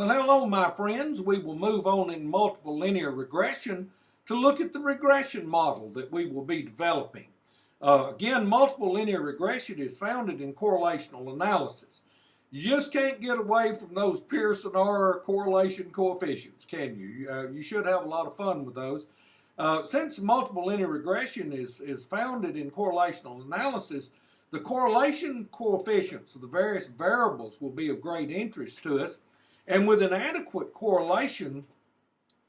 Well, hello, my friends. We will move on in multiple linear regression to look at the regression model that we will be developing. Uh, again, multiple linear regression is founded in correlational analysis. You just can't get away from those Pearson R correlation coefficients, can you? Uh, you should have a lot of fun with those. Uh, since multiple linear regression is, is founded in correlational analysis, the correlation coefficients of the various variables will be of great interest to us. And with an adequate correlation,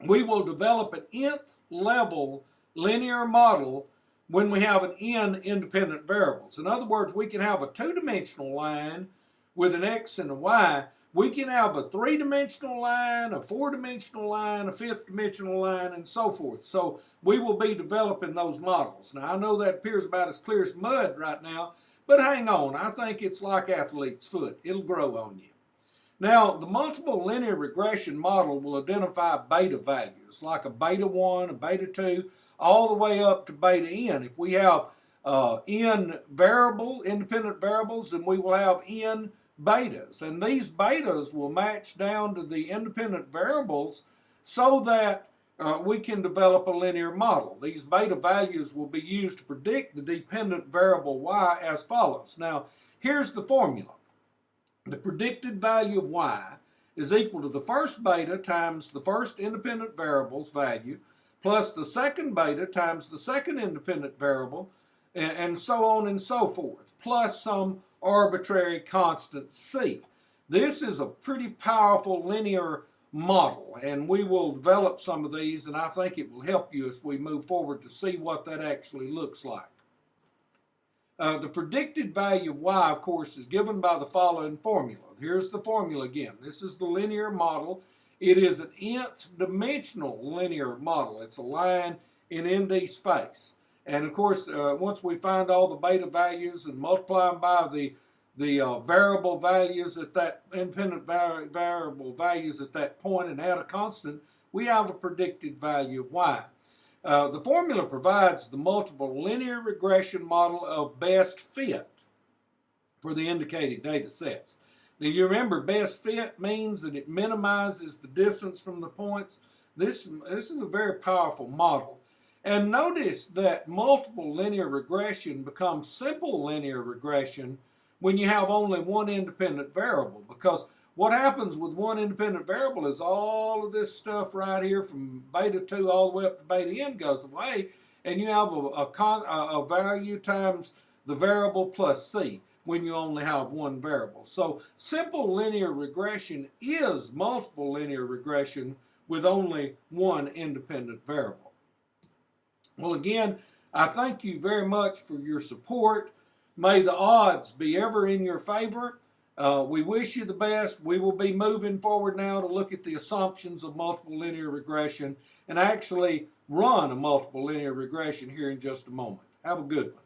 we will develop an nth level linear model when we have an n independent variables. In other words, we can have a two-dimensional line with an x and a y, we can have a three-dimensional line, a four-dimensional line, a fifth-dimensional line, and so forth. So we will be developing those models. Now, I know that appears about as clear as mud right now, but hang on. I think it's like athlete's foot. It'll grow on you. Now, the multiple linear regression model will identify beta values, like a beta 1, a beta 2, all the way up to beta n. If we have uh, n variable, independent variables, then we will have n betas. And these betas will match down to the independent variables so that uh, we can develop a linear model. These beta values will be used to predict the dependent variable y as follows. Now, here's the formula. The predicted value of y is equal to the first beta times the first independent variable's value plus the second beta times the second independent variable and, so on and so forth, plus some arbitrary constant c. This is a pretty powerful linear model, and we will develop some of these, and I think it will help you as we move forward to see what that actually looks like. Uh, the predicted value of y, of course, is given by the following formula. Here's the formula again. This is the linear model. It is an nth dimensional linear model. It's a line in ND space. And of course, uh, once we find all the beta values and multiply them by the the uh, variable values at that independent var variable values at that point and add a constant, we have a predicted value of y. Uh, the formula provides the multiple linear regression model of best fit for the indicated data sets. Now you remember best fit means that it minimizes the distance from the points. This, this is a very powerful model. And notice that multiple linear regression becomes simple linear regression when you have only one independent variable because what happens with one independent variable is all of this stuff right here from beta 2 all the way up to beta n goes away and you have a, a, con, a, a value times the variable plus c when you only have one variable. So simple linear regression is multiple linear regression with only one independent variable. Well, again, I thank you very much for your support. May the odds be ever in your favor. Uh, we wish you the best. We will be moving forward now to look at the assumptions of multiple linear regression and actually run a multiple linear regression here in just a moment. Have a good one.